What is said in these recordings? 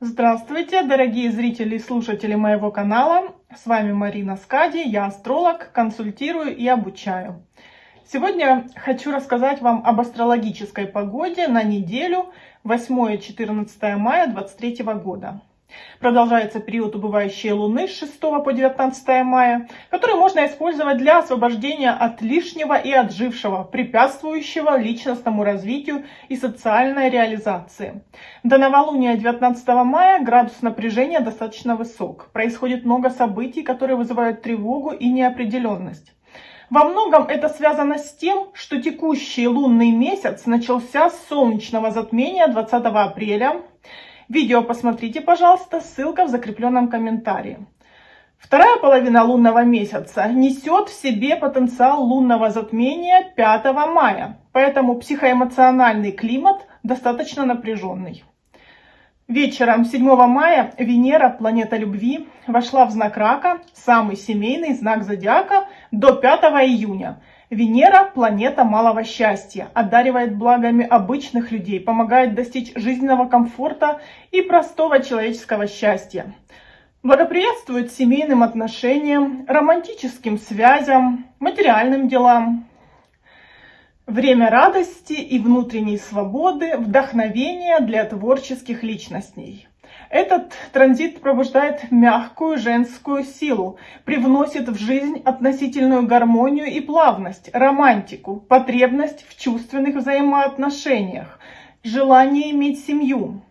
Здравствуйте, дорогие зрители и слушатели моего канала. С вами Марина Скади, я астролог, консультирую и обучаю. Сегодня хочу рассказать вам об астрологической погоде на неделю 8-14 мая 2023 года. Продолжается период убывающей Луны с 6 по 19 мая, который можно использовать для освобождения от лишнего и отжившего, препятствующего личностному развитию и социальной реализации. До новолуния 19 мая градус напряжения достаточно высок. Происходит много событий, которые вызывают тревогу и неопределенность. Во многом это связано с тем, что текущий лунный месяц начался с солнечного затмения 20 апреля Видео посмотрите, пожалуйста, ссылка в закрепленном комментарии. Вторая половина лунного месяца несет в себе потенциал лунного затмения 5 мая, поэтому психоэмоциональный климат достаточно напряженный. Вечером 7 мая Венера, планета любви, вошла в знак Рака, самый семейный знак зодиака, до 5 июня – Венера – планета малого счастья, одаривает благами обычных людей, помогает достичь жизненного комфорта и простого человеческого счастья. Благоприятствует семейным отношениям, романтическим связям, материальным делам. Время радости и внутренней свободы, вдохновения для творческих личностей. Этот транзит пробуждает мягкую женскую силу, привносит в жизнь относительную гармонию и плавность, романтику, потребность в чувственных взаимоотношениях, желание иметь семью.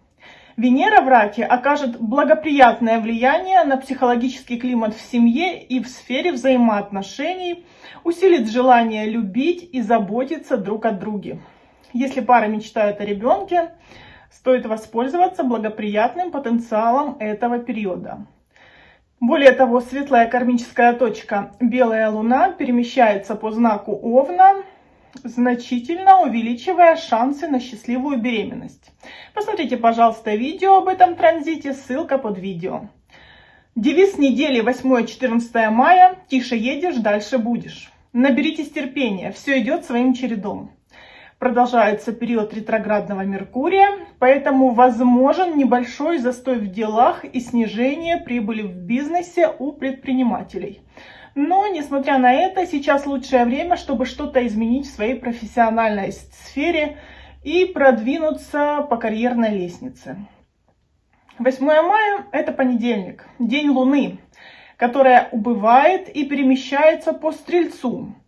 Венера в раке окажет благоприятное влияние на психологический климат в семье и в сфере взаимоотношений, усилит желание любить и заботиться друг о друге. Если пара мечтает о ребенке, стоит воспользоваться благоприятным потенциалом этого периода. Более того, светлая кармическая точка Белая Луна перемещается по знаку Овна, значительно увеличивая шансы на счастливую беременность. Посмотрите, пожалуйста, видео об этом транзите, ссылка под видео. Девиз недели 8-14 мая «Тише едешь, дальше будешь». Наберитесь терпения, все идет своим чередом продолжается период ретроградного Меркурия, поэтому возможен небольшой застой в делах и снижение прибыли в бизнесе у предпринимателей. Но, несмотря на это, сейчас лучшее время, чтобы что-то изменить в своей профессиональной сфере и продвинуться по карьерной лестнице. 8 мая – это понедельник, день Луны, которая убывает и перемещается по Стрельцу –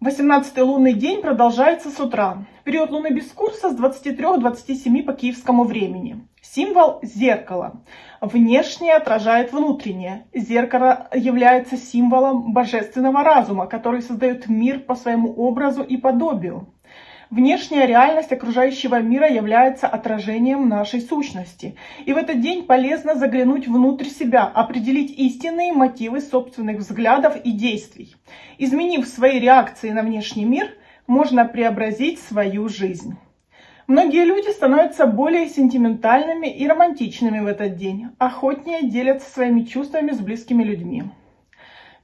18-й лунный день продолжается с утра. Период луны без курса с 23-27 по киевскому времени. Символ зеркала. Внешнее отражает внутреннее. Зеркало является символом божественного разума, который создает мир по своему образу и подобию. Внешняя реальность окружающего мира является отражением нашей сущности. И в этот день полезно заглянуть внутрь себя, определить истинные мотивы собственных взглядов и действий. Изменив свои реакции на внешний мир, можно преобразить свою жизнь. Многие люди становятся более сентиментальными и романтичными в этот день, охотнее делятся своими чувствами с близкими людьми.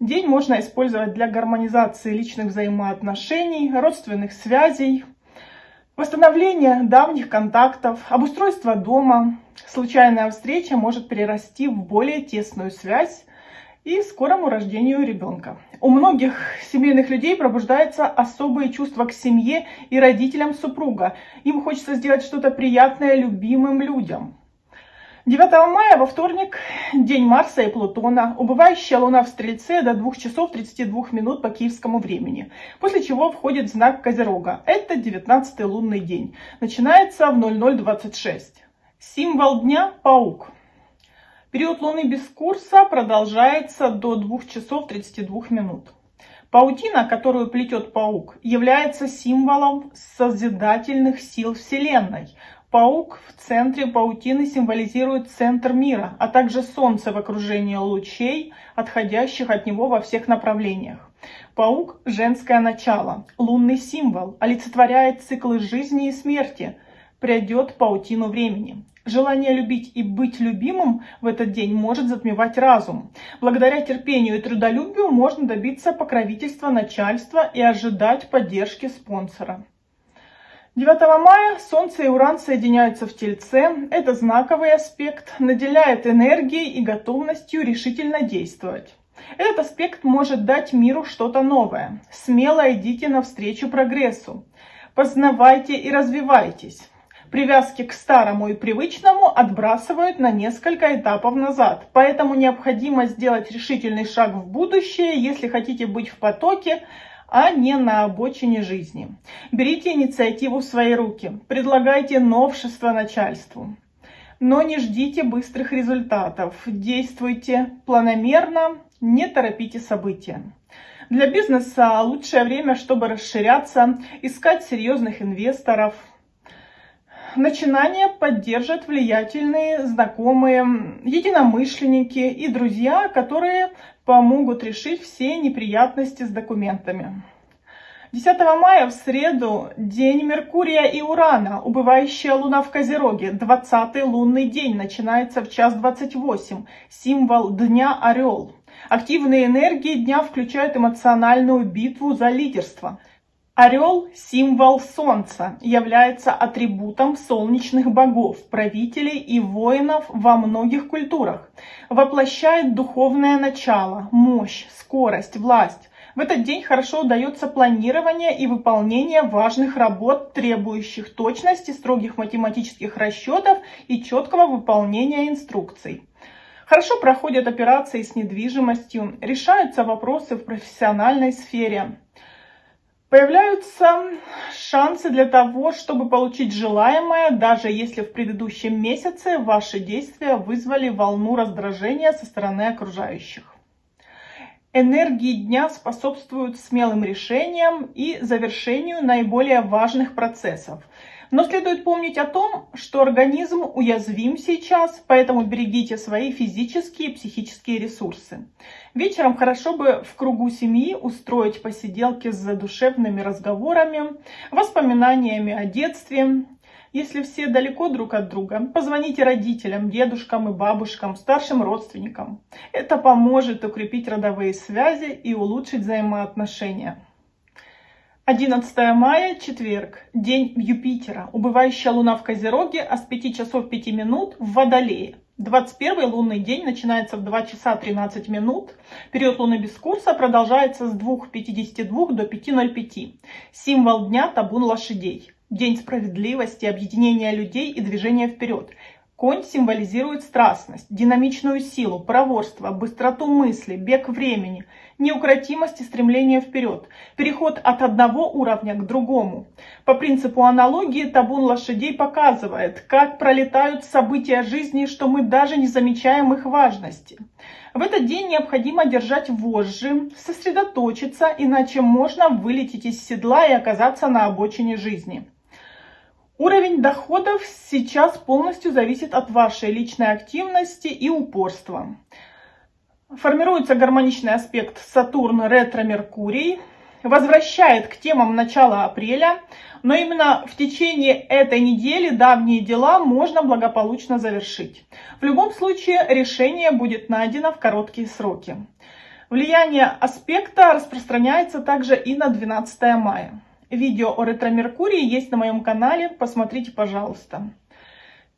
День можно использовать для гармонизации личных взаимоотношений, родственных связей, Восстановление давних контактов, обустройство дома, случайная встреча может перерасти в более тесную связь и скорому рождению ребенка. У многих семейных людей пробуждается особое чувство к семье и родителям супруга. Им хочется сделать что-то приятное любимым людям. 9 мая во вторник, день Марса и Плутона, убывающая Луна в Стрельце до 2 часов 32 минут по киевскому времени, после чего входит знак Козерога. Это 19 лунный день. Начинается в 0026. Символ дня – паук. Период Луны без курса продолжается до 2 часов 32 минут. Паутина, которую плетет паук, является символом созидательных сил Вселенной – Паук в центре паутины символизирует центр мира, а также Солнце в окружении лучей, отходящих от него во всех направлениях. Паук – женское начало, лунный символ, олицетворяет циклы жизни и смерти, придет паутину времени. Желание любить и быть любимым в этот день может затмевать разум. Благодаря терпению и трудолюбию можно добиться покровительства начальства и ожидать поддержки спонсора. 9 мая Солнце и Уран соединяются в Тельце. Это знаковый аспект, наделяет энергией и готовностью решительно действовать. Этот аспект может дать миру что-то новое. Смело идите навстречу прогрессу. Познавайте и развивайтесь. Привязки к старому и привычному отбрасывают на несколько этапов назад. Поэтому необходимо сделать решительный шаг в будущее, если хотите быть в потоке, а не на обочине жизни. Берите инициативу в свои руки, предлагайте новшества начальству. Но не ждите быстрых результатов, действуйте планомерно, не торопите события. Для бизнеса лучшее время, чтобы расширяться, искать серьезных инвесторов. Начинание поддержат влиятельные, знакомые, единомышленники и друзья, которые помогут решить все неприятности с документами. 10 мая в среду день Меркурия и Урана, убывающая луна в Козероге, 20-й лунный день, начинается в час 28, символ дня Орел. Активные энергии дня включают эмоциональную битву за лидерство. Орел – символ Солнца, является атрибутом солнечных богов, правителей и воинов во многих культурах. Воплощает духовное начало, мощь, скорость, власть. В этот день хорошо удается планирование и выполнение важных работ, требующих точности, строгих математических расчетов и четкого выполнения инструкций. Хорошо проходят операции с недвижимостью, решаются вопросы в профессиональной сфере. Появляются шансы для того, чтобы получить желаемое, даже если в предыдущем месяце ваши действия вызвали волну раздражения со стороны окружающих. Энергии дня способствуют смелым решениям и завершению наиболее важных процессов – но следует помнить о том, что организм уязвим сейчас, поэтому берегите свои физические и психические ресурсы. Вечером хорошо бы в кругу семьи устроить посиделки с задушевными разговорами, воспоминаниями о детстве. Если все далеко друг от друга, позвоните родителям, дедушкам и бабушкам, старшим родственникам. Это поможет укрепить родовые связи и улучшить взаимоотношения. 11 мая, четверг, день Юпитера, убывающая луна в Козероге, а с 5 часов 5 минут в Водолее. 21 лунный день начинается в 2 часа 13 минут. Период луны без курса продолжается с 2.52 до 5.05. Символ дня – табун лошадей. День справедливости, объединения людей и движения вперед. Конь символизирует страстность, динамичную силу, проворство, быстроту мысли, бег времени, неукротимость и стремление вперед, переход от одного уровня к другому. По принципу аналогии табун лошадей показывает, как пролетают события жизни, что мы даже не замечаем их важности. В этот день необходимо держать вожжи, сосредоточиться, иначе можно вылететь из седла и оказаться на обочине жизни. Уровень доходов сейчас полностью зависит от вашей личной активности и упорства. Формируется гармоничный аспект Сатурн-ретро-Меркурий, возвращает к темам начала апреля, но именно в течение этой недели давние дела можно благополучно завершить. В любом случае решение будет найдено в короткие сроки. Влияние аспекта распространяется также и на 12 мая. Видео о ретро-меркурии есть на моем канале, посмотрите, пожалуйста.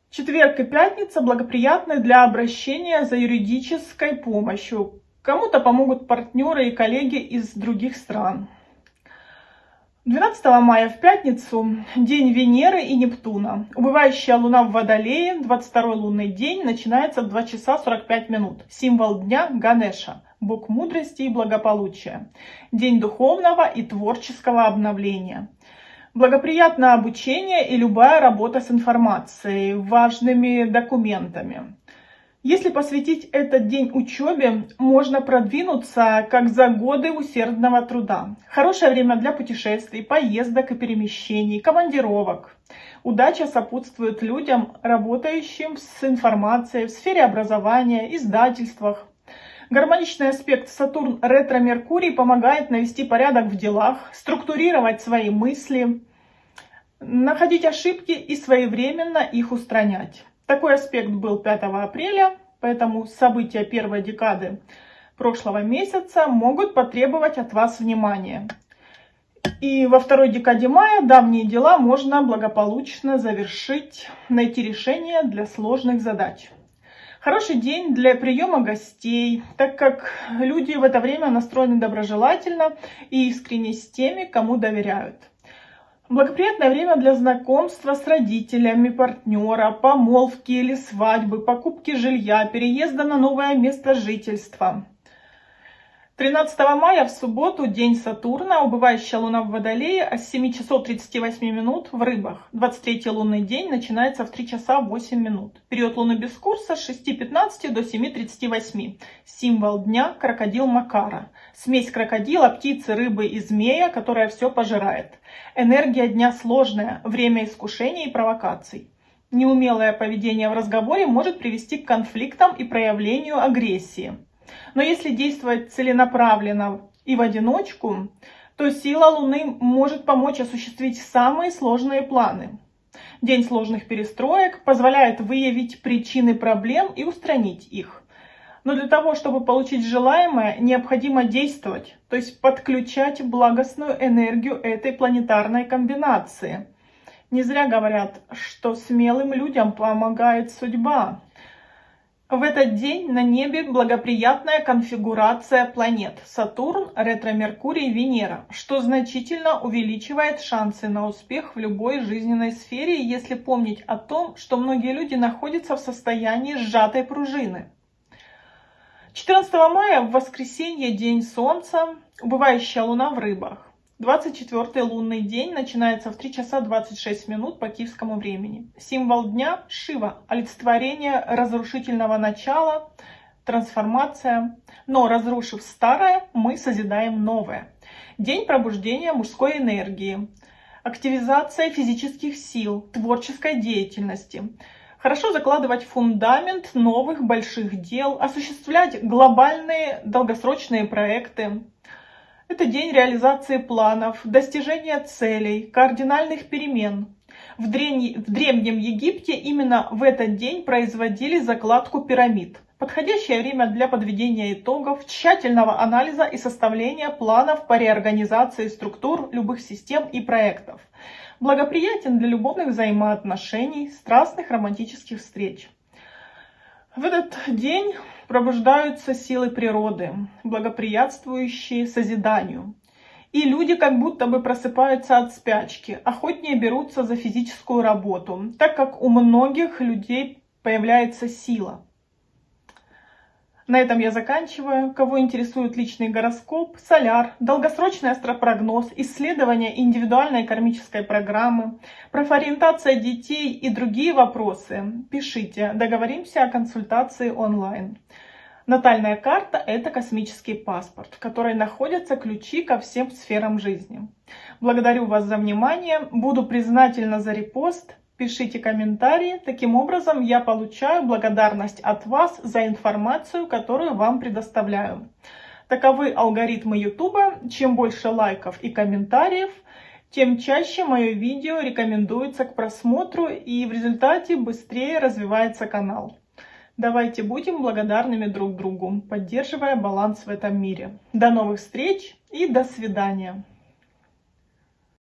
Четверг и пятница благоприятны для обращения за юридической помощью. Кому-то помогут партнеры и коллеги из других стран. 12 мая в пятницу день Венеры и Нептуна. Убывающая луна в Водолее, 22 лунный день, начинается в 2 часа 45 минут. Символ дня Ганеша бог мудрости и благополучия, день духовного и творческого обновления. Благоприятно обучение и любая работа с информацией, важными документами. Если посвятить этот день учебе, можно продвинуться как за годы усердного труда. Хорошее время для путешествий, поездок и перемещений, командировок. Удача сопутствует людям, работающим с информацией в сфере образования, издательствах, Гармоничный аспект Сатурн ретро-Меркурий помогает навести порядок в делах, структурировать свои мысли, находить ошибки и своевременно их устранять. Такой аспект был 5 апреля, поэтому события первой декады прошлого месяца могут потребовать от вас внимания. И во второй декаде мая давние дела можно благополучно завершить, найти решение для сложных задач. Хороший день для приема гостей, так как люди в это время настроены доброжелательно и искренне с теми, кому доверяют. Благоприятное время для знакомства с родителями партнера, помолвки или свадьбы, покупки жилья, переезда на новое место жительства. 13 мая в субботу день Сатурна, убывающая луна в Водолее, а с 7 часов 38 минут в Рыбах. 23 лунный день начинается в 3 часа 8 минут. Период луны без курса с 6.15 до 7.38. Символ дня – крокодил Макара. Смесь крокодила, птицы, рыбы и змея, которая все пожирает. Энергия дня сложная, время искушений и провокаций. Неумелое поведение в разговоре может привести к конфликтам и проявлению агрессии. Но если действовать целенаправленно и в одиночку, то сила Луны может помочь осуществить самые сложные планы. День сложных перестроек позволяет выявить причины проблем и устранить их. Но для того, чтобы получить желаемое, необходимо действовать, то есть подключать благостную энергию этой планетарной комбинации. Не зря говорят, что смелым людям помогает судьба. В этот день на небе благоприятная конфигурация планет Сатурн, ретро-Меркурий, Венера, что значительно увеличивает шансы на успех в любой жизненной сфере, если помнить о том, что многие люди находятся в состоянии сжатой пружины. 14 мая в воскресенье день Солнца, убывающая луна в рыбах. 24 лунный день начинается в 3 часа 26 минут по киевскому времени. Символ дня – Шива, олицетворение разрушительного начала, трансформация. Но разрушив старое, мы созидаем новое. День пробуждения мужской энергии, активизация физических сил, творческой деятельности. Хорошо закладывать фундамент новых больших дел, осуществлять глобальные долгосрочные проекты, это день реализации планов, достижения целей, кардинальных перемен. В, древне, в Древнем Египте именно в этот день производили закладку пирамид. Подходящее время для подведения итогов, тщательного анализа и составления планов по реорганизации структур любых систем и проектов. Благоприятен для любовных взаимоотношений, страстных романтических встреч. В этот день пробуждаются силы природы, благоприятствующие созиданию. И люди как будто бы просыпаются от спячки, охотнее берутся за физическую работу, так как у многих людей появляется сила. На этом я заканчиваю. Кого интересует личный гороскоп, соляр, долгосрочный астропрогноз, исследование индивидуальной кармической программы, профориентация детей и другие вопросы, пишите. Договоримся о консультации онлайн. Натальная карта – это космический паспорт, в которой находятся ключи ко всем сферам жизни. Благодарю вас за внимание. Буду признательна за репост. Пишите комментарии. Таким образом, я получаю благодарность от вас за информацию, которую вам предоставляю. Таковы алгоритмы YouTube. Чем больше лайков и комментариев, тем чаще мое видео рекомендуется к просмотру и в результате быстрее развивается канал. Давайте будем благодарными друг другу, поддерживая баланс в этом мире. До новых встреч и до свидания.